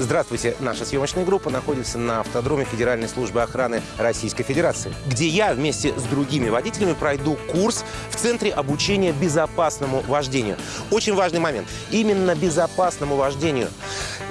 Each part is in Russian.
Здравствуйте, наша съемочная группа находится на автодроме Федеральной службы охраны Российской Федерации, где я вместе с другими водителями пройду курс в Центре обучения безопасному вождению. Очень важный момент. Именно безопасному вождению.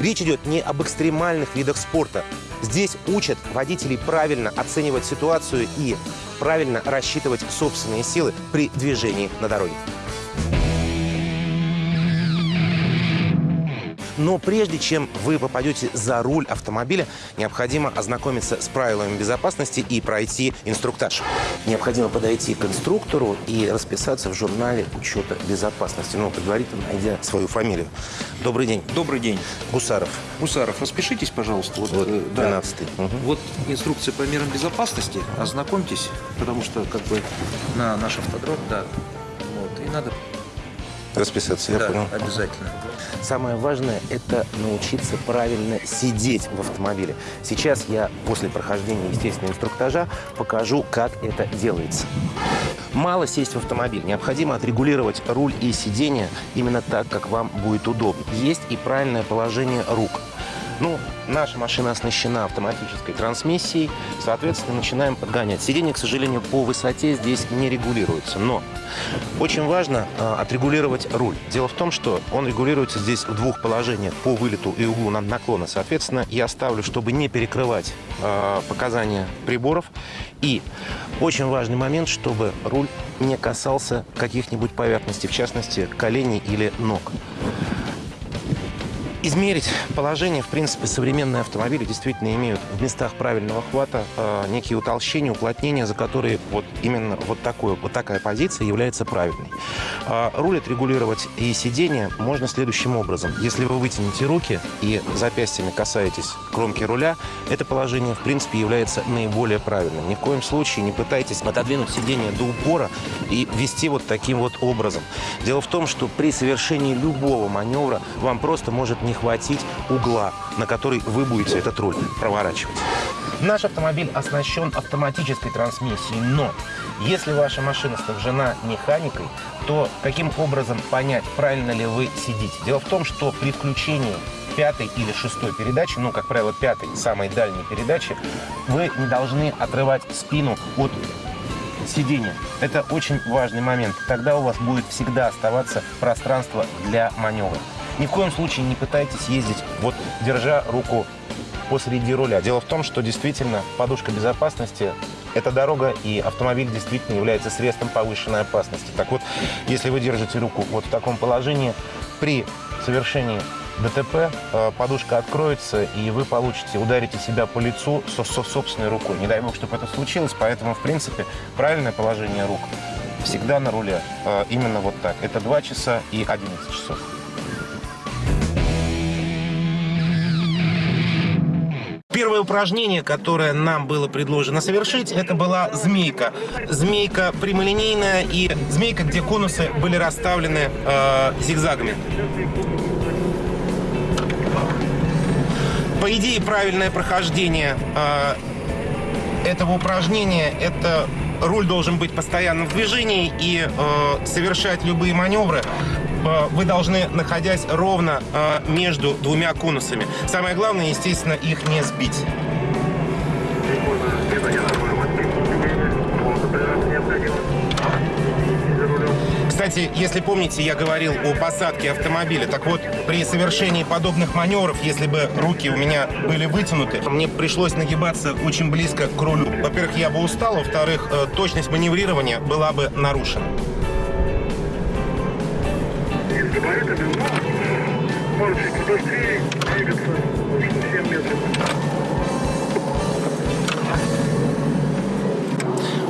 Речь идет не об экстремальных видах спорта. Здесь учат водителей правильно оценивать ситуацию и правильно рассчитывать собственные силы при движении на дороге. Но прежде чем вы попадете за руль автомобиля, необходимо ознакомиться с правилами безопасности и пройти инструктаж. Необходимо подойти к инструктору и расписаться в журнале учета безопасности, ну, предварительно найдя свою фамилию. Добрый день. Добрый день. Гусаров. Гусаров, распишитесь, пожалуйста. Вот, э, да. 12 Мгм. Вот инструкция по мерам безопасности. Ознакомьтесь, потому что как бы на наш автодром, да. Вот, и надо Расписаться, я да, понял. обязательно. Самое важное – это научиться правильно сидеть в автомобиле. Сейчас я после прохождения, естественно, инструктажа покажу, как это делается. Мало сесть в автомобиль. Необходимо отрегулировать руль и сиденье именно так, как вам будет удобно. Есть и правильное положение рук. Ну, наша машина оснащена автоматической трансмиссией, соответственно, начинаем подгонять. Сиденье, к сожалению, по высоте здесь не регулируется, но очень важно э, отрегулировать руль. Дело в том, что он регулируется здесь в двух положениях, по вылету и углу на- наклона. Соответственно, я ставлю, чтобы не перекрывать э, показания приборов. И очень важный момент, чтобы руль не касался каких-нибудь поверхностей, в частности, коленей или ног. Измерить положение, в принципе, современные автомобили действительно имеют в местах правильного хвата э, некие утолщения, уплотнения, за которые вот именно вот, такое, вот такая позиция является правильной. А руль отрегулировать и сиденье можно следующим образом. Если вы вытянете руки и запястьями касаетесь кромки руля, это положение, в принципе, является наиболее правильным. Ни в коем случае не пытайтесь отодвинуть сиденье до упора и вести вот таким вот образом. Дело в том, что при совершении любого маневра вам просто может не хватить угла, на который вы будете этот руль проворачивать. Наш автомобиль оснащен автоматической трансмиссией, но если ваша машина снабжена механикой, то каким образом понять, правильно ли вы сидите? Дело в том, что при включении пятой или шестой передачи, ну, как правило, пятой, самой дальней передачи, вы не должны отрывать спину от сиденья. Это очень важный момент. Тогда у вас будет всегда оставаться пространство для маневра. Ни в коем случае не пытайтесь ездить, вот держа руку посреди руля. Дело в том, что действительно подушка безопасности – это дорога, и автомобиль действительно является средством повышенной опасности. Так вот, если вы держите руку вот в таком положении, при совершении ДТП э, подушка откроется, и вы получите, ударите себя по лицу со, со собственной рукой. Не дай бог, чтобы это случилось, поэтому, в принципе, правильное положение рук всегда на руле. Э, Именно вот так. Это 2 часа и 11 часов. Первое упражнение, которое нам было предложено совершить, это была змейка. Змейка прямолинейная и змейка, где конусы были расставлены э, зигзагами. По идее, правильное прохождение э, этого упражнения – это руль должен быть постоянно в движении и э, совершать любые маневры вы должны, находясь ровно э, между двумя конусами. Самое главное, естественно, их не сбить. Кстати, если помните, я говорил о посадке автомобиля. Так вот, при совершении подобных маневров, если бы руки у меня были вытянуты, мне пришлось нагибаться очень близко к рулю. Во-первых, я бы устал, во-вторых, э, точность маневрирования была бы нарушена.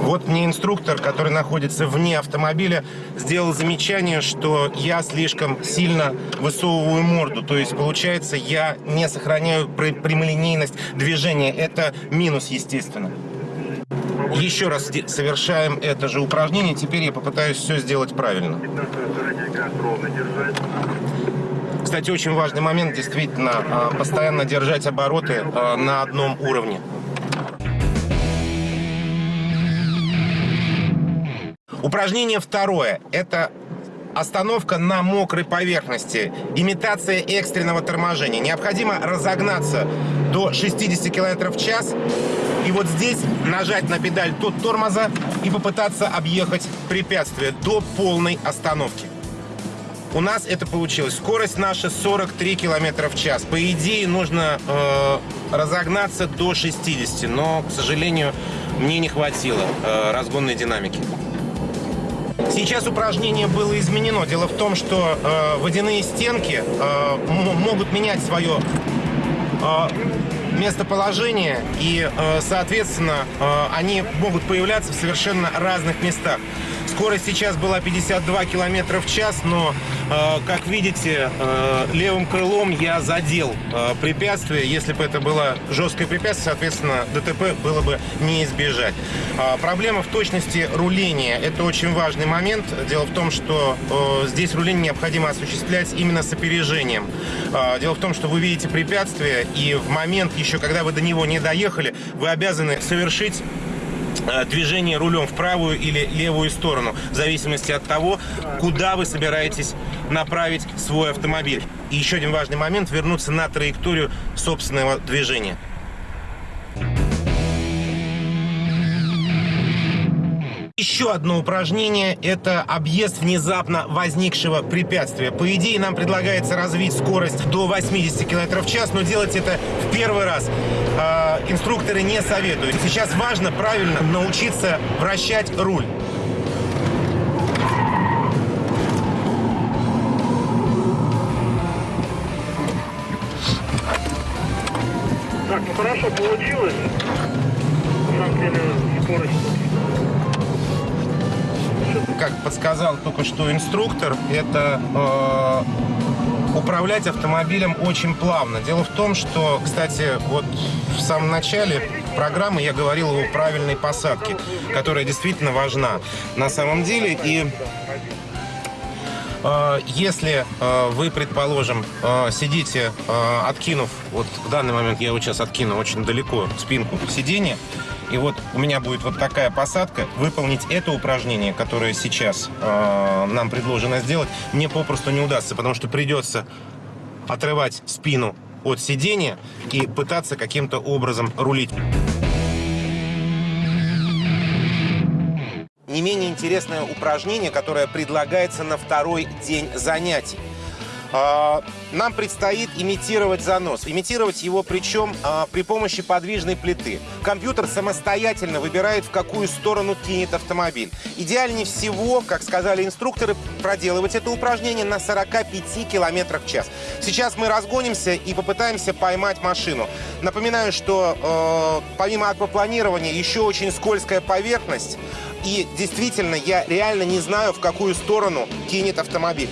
Вот мне инструктор, который находится вне автомобиля, сделал замечание, что я слишком сильно высовываю морду. То есть, получается, я не сохраняю пр- прямолинейность движения. Это минус, естественно. Еще раз совершаем это же упражнение. Теперь я попытаюсь все сделать правильно. 15 стороне газ ровно держать. Кстати, очень важный момент, действительно, а, постоянно держать обороты а, на одном уровне. Упражнение второе. Это остановка на мокрой поверхности, имитация экстренного торможения. Необходимо разогнаться до 60 км в час и вот здесь нажать на педаль тут тормоза и попытаться объехать препятствие до полной остановки. У нас это получилось. Скорость наша 43 км в час. По идее, нужно э, разогнаться до 60, но, к сожалению, мне не хватило э, разгонной динамики. Сейчас упражнение было изменено. Дело в том, что э, водяные стенки э, могут менять свое э, местоположение и, э, соответственно, э, они могут появляться в совершенно разных местах. Скорость сейчас была 52 километра в час, но, э, как видите, э, левым крылом я задел э, препятствие. Если бы это было жесткое препятствие, соответственно, ДТП было бы не избежать. Э, проблема в точности руления. Это очень важный момент. Дело в том, что здесь руление необходимо осуществлять именно с опережением. Э, дело в том, что вы видите препятствие, и в момент, еще когда вы до него не доехали, вы обязаны совершить движение рулем в правую или левую сторону, в зависимости от того, куда вы собираетесь направить свой автомобиль. И еще один важный момент – вернуться на траекторию собственного движения. Еще одно упражнение – это объезд внезапно возникшего препятствия. По идее, нам предлагается развить скорость до 80 км в час, но делать это в первый раз э, инструкторы не советуют. Сейчас важно правильно научиться вращать руль. Так, ну хорошо получилось. На самом деле скорость как подсказал только что инструктор, это э, управлять автомобилем очень плавно. Дело в том, что, кстати, вот в самом начале программы я говорил о правильной посадке, которая действительно важна на самом деле. И э, если э, вы, предположим, э, сидите, откинув, вот в данный момент я вот сейчас откину очень далеко спинку сиденья, и вот у меня будет вот такая посадка. Выполнить это упражнение, которое сейчас э, нам предложено сделать, мне попросту не удастся, потому что придется отрывать спину от сидения и пытаться каким-то образом рулить. Не менее интересное упражнение, которое предлагается на второй день занятий. А, нам предстоит имитировать занос. Имитировать его причем а, при помощи подвижной плиты. Компьютер самостоятельно выбирает, в какую сторону кинет автомобиль. Идеальнее всего, как сказали инструкторы, проделывать это упражнение на 45 км в час. Сейчас мы разгонимся и попытаемся поймать машину. Напоминаю, что э, помимо аквапланирования еще очень скользкая поверхность. И действительно, я реально не знаю, в какую сторону кинет автомобиль.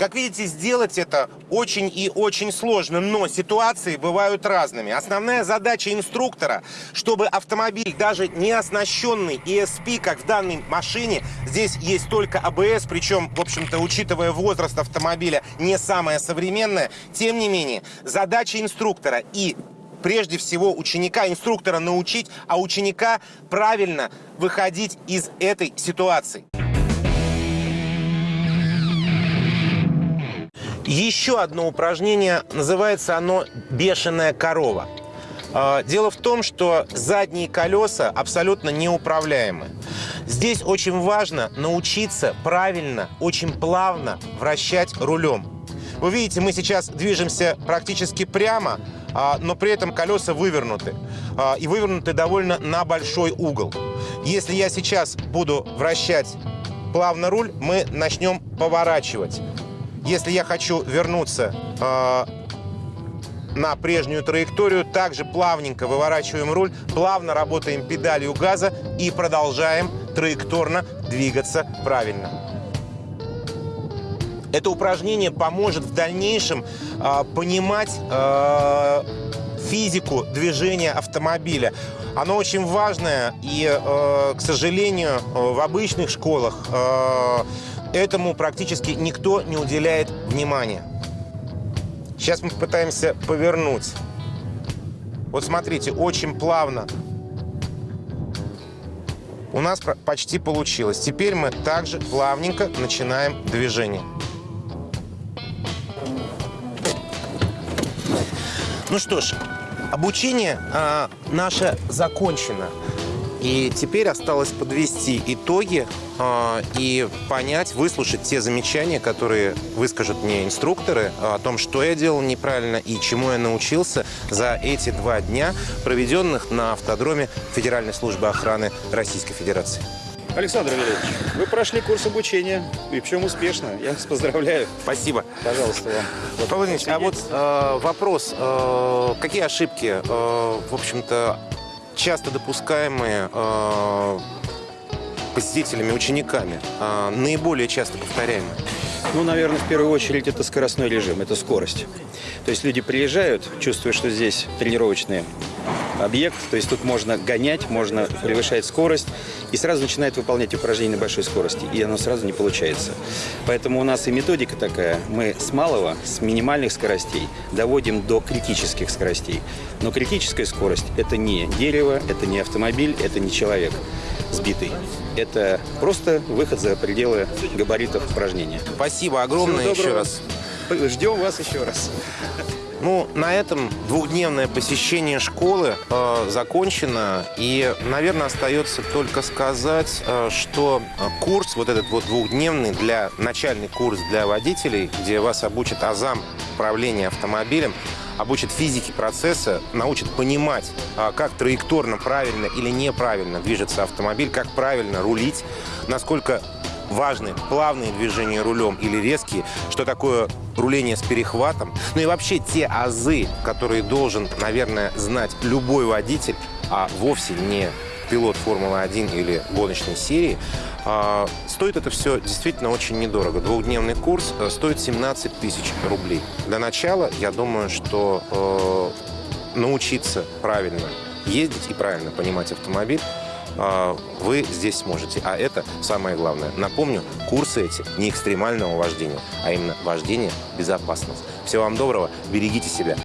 Как видите, сделать это очень и очень сложно, но ситуации бывают разными. Основная задача инструктора, чтобы автомобиль, даже не оснащенный ESP, как в данной машине, здесь есть только ABS, причем, в общем-то, учитывая возраст автомобиля, не самая современная, тем не менее, задача инструктора и прежде всего ученика, инструктора научить, а ученика правильно выходить из этой ситуации. Еще одно упражнение, называется оно «бешеная корова». А, дело в том, что задние колеса абсолютно неуправляемы. Здесь очень важно научиться правильно, очень плавно вращать рулем. Вы видите, мы сейчас движемся практически прямо, а, но при этом колеса вывернуты. А, и вывернуты довольно на большой угол. Если я сейчас буду вращать плавно руль, мы начнем поворачивать. Если я хочу вернуться э, на прежнюю траекторию, также плавненько выворачиваем руль, плавно работаем педалью газа и продолжаем траекторно двигаться правильно. Это упражнение поможет в дальнейшем э, понимать э, физику движения автомобиля. Оно очень важное и, э, к сожалению, в обычных школах э, этому практически никто не уделяет внимания. Сейчас мы попытаемся повернуть. Вот смотрите, очень плавно у нас почти получилось. Теперь мы также плавненько начинаем движение. Ну что ж, обучение а, наше закончено. И теперь осталось подвести итоги а, и понять, выслушать те замечания, которые выскажут мне инструкторы о том, что я делал неправильно и чему я научился за эти два дня, проведенных на автодроме Федеральной службы охраны Российской Федерации. Александр Валерьевич, вы прошли курс обучения, и причем успешно. Я вас поздравляю. Спасибо. Пожалуйста, вам. Вот Павел Ильич, а вот э, вопрос, э, какие ошибки, э, в общем-то, часто допускаемые э, посетителями, учениками, э, наиболее часто повторяемые? Ну, наверное, в первую очередь это скоростной режим, это скорость. То есть люди приезжают, чувствуя, что здесь тренировочный объект, то есть тут можно гонять, можно превышать скорость, и сразу начинают выполнять упражнения на большой скорости, и оно сразу не получается. Поэтому у нас и методика такая, мы с малого, с минимальных скоростей доводим до критических скоростей. Но критическая скорость – это не дерево, это не автомобиль, это не человек сбитый. Это просто выход за пределы габаритов упражнения. Спасибо огромное еще раз. Ждем вас еще раз. Ну, на этом двухдневное посещение школы э, закончено. И, наверное, остается только сказать, э, что э, курс, вот этот вот двухдневный, для начальный курс для водителей, где вас обучат азам управления автомобилем, обучат физике процесса, научат понимать, а, как траекторно правильно или неправильно движется автомобиль, как правильно рулить, насколько важны плавные движения рулем или резкие, что такое руление с перехватом. Ну и вообще те азы, которые должен, наверное, знать любой водитель, а вовсе не пилот Формулы-1 или гоночной серии, а, стоит это все действительно очень недорого. Двухдневный курс э, стоит 17 тысяч рублей. Для начала, я думаю, что э, научиться правильно ездить и правильно понимать автомобиль вы здесь сможете. А это самое главное. Напомню, курсы эти не экстремального вождения, а именно вождение безопасного. Всего вам доброго, берегите себя.